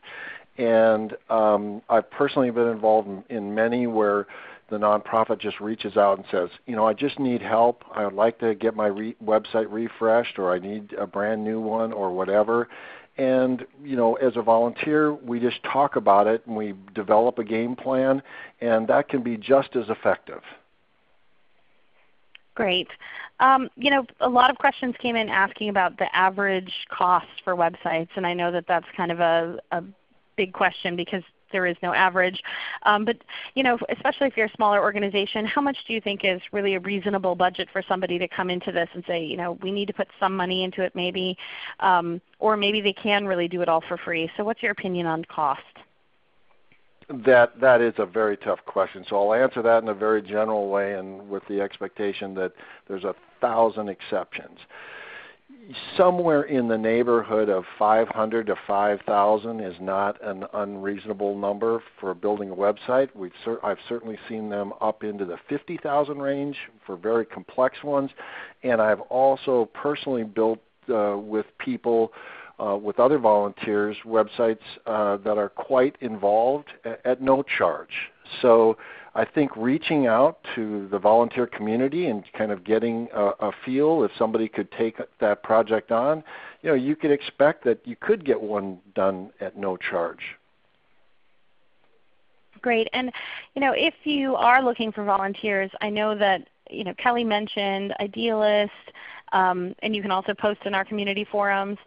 and um, I've personally been involved in, in many where the nonprofit just reaches out and says, you know, I just need help. I would like to get my re- website refreshed, or I need a brand new one, or whatever. And you know, as a volunteer, we just talk about it and we develop a game plan, and that can be just as effective. Great. Um, you know, a lot of questions came in asking about the average cost for websites, and I know that that's kind of a, a big question because there is no average. Um, but you know, especially if you're a smaller organization, how much do you think is really a reasonable budget for somebody to come into this and say, you know, we need to put some money into it maybe, um, or maybe they can really do it all for free. So what's your opinion on cost? That that is a very tough question. So I'll answer that in a very general way, and with the expectation that there's a thousand exceptions. Somewhere in the neighborhood of 500 to 5,000 is not an unreasonable number for building a website. We've cer- I've certainly seen them up into the 50,000 range for very complex ones, and I've also personally built uh, with people uh, with other volunteers websites uh, that are quite involved at, at, no charge. So I think reaching out to the volunteer community and kind of getting a, a feel if somebody could take that project on, you know, you could expect that you could get one done at no charge. Great. And you know, if you are looking for volunteers, I know that you know Kelly mentioned Idealist, um, and you can also post in our community forums.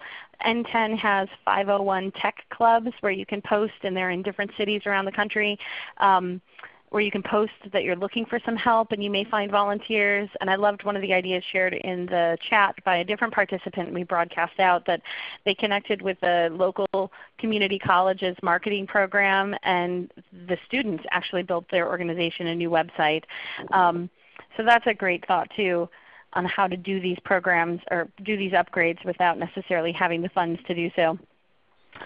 NTEN has 501 tech clubs where you can post, and they're in different cities around the country. Um, where you can post that you're looking for some help and you may find volunteers. And I loved one of the ideas shared in the chat by a different participant we broadcast out that they connected with the local community college's marketing program and the students actually built their organization a new website. Um, so that's a great thought too on how to do these programs or do these upgrades without necessarily having the funds to do so.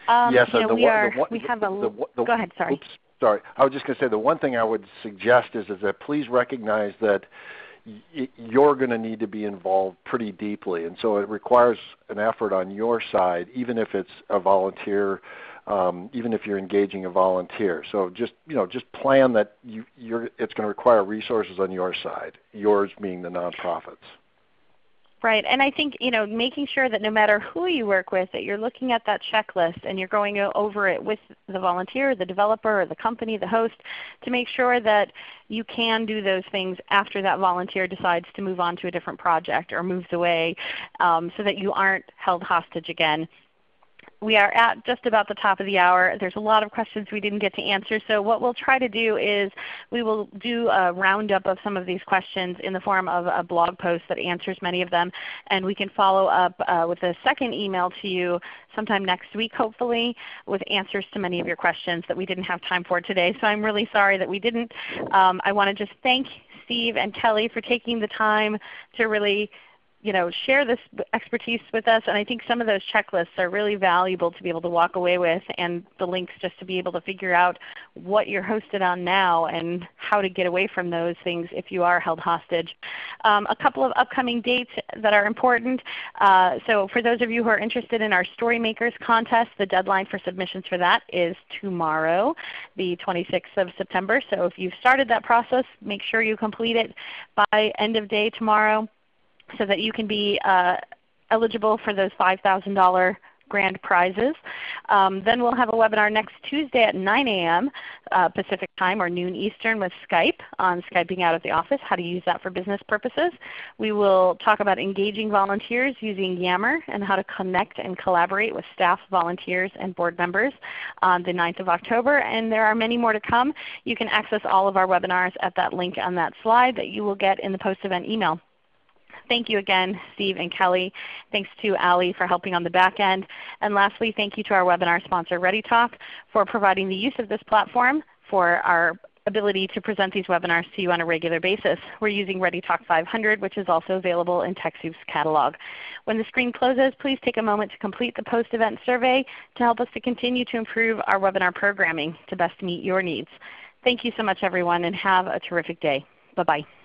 Um, yes, you know, we, are, we have a, the, the, go ahead, sorry. Oops, sorry. I was just going to say the one thing I would suggest is, is that please recognize that you're going to need to be involved pretty deeply. And so it requires an effort on your side, even if it's a volunteer um, even if you're engaging a volunteer. So just you know, just plan that you, you're, it's going to require resources on your side. Yours being the nonprofits. Right, and I think you know making sure that no matter who you work with, that you're looking at that checklist and you're going over it with the volunteer, the developer, or the company, the host, to make sure that you can do those things after that volunteer decides to move on to a different project or moves away, um, so that you aren't held hostage again we are at just about the top of the hour. There's a lot of questions we didn't get to answer. So what we'll try to do is we will do a roundup of some of these questions in the form of a blog post that answers many of them. And we can follow up uh, with a second email to you sometime next week hopefully with answers to many of your questions that we didn't have time for today. So I'm really sorry that we didn't. Um, I want to just thank Steve and Kelly for taking the time to really you know, share this expertise with us. And I think some of those checklists are really valuable to be able to walk away with and the links just to be able to figure out what you're hosted on now and how to get away from those things if you are held hostage. Um, a couple of upcoming dates that are important. Uh, so for those of you who are interested in our Storymakers contest, the deadline for submissions for that is tomorrow, the 26th of September. So if you've started that process, make sure you complete it by end of day tomorrow so that you can be uh, eligible for those $5,000 grand prizes. Um, then we'll have a webinar next Tuesday at 9 a.m. Uh, Pacific Time or noon Eastern with Skype on Skyping out of the office, how to use that for business purposes. We will talk about engaging volunteers using Yammer and how to connect and collaborate with staff, volunteers, and board members on the 9th of October. And there are many more to come. You can access all of our webinars at that link on that slide that you will get in the post-event email thank you again, Steve and Kelly. Thanks to Ali for helping on the back end. And lastly, thank you to our webinar sponsor ReadyTalk for providing the use of this platform for our ability to present these webinars to you on a regular basis. We're using ReadyTalk 500 which is also available in TechSoup's catalog. When the screen closes, please take a moment to complete the post-event survey to help us to continue to improve our webinar programming to best meet your needs. Thank you so much everyone and have a terrific day. Bye-bye.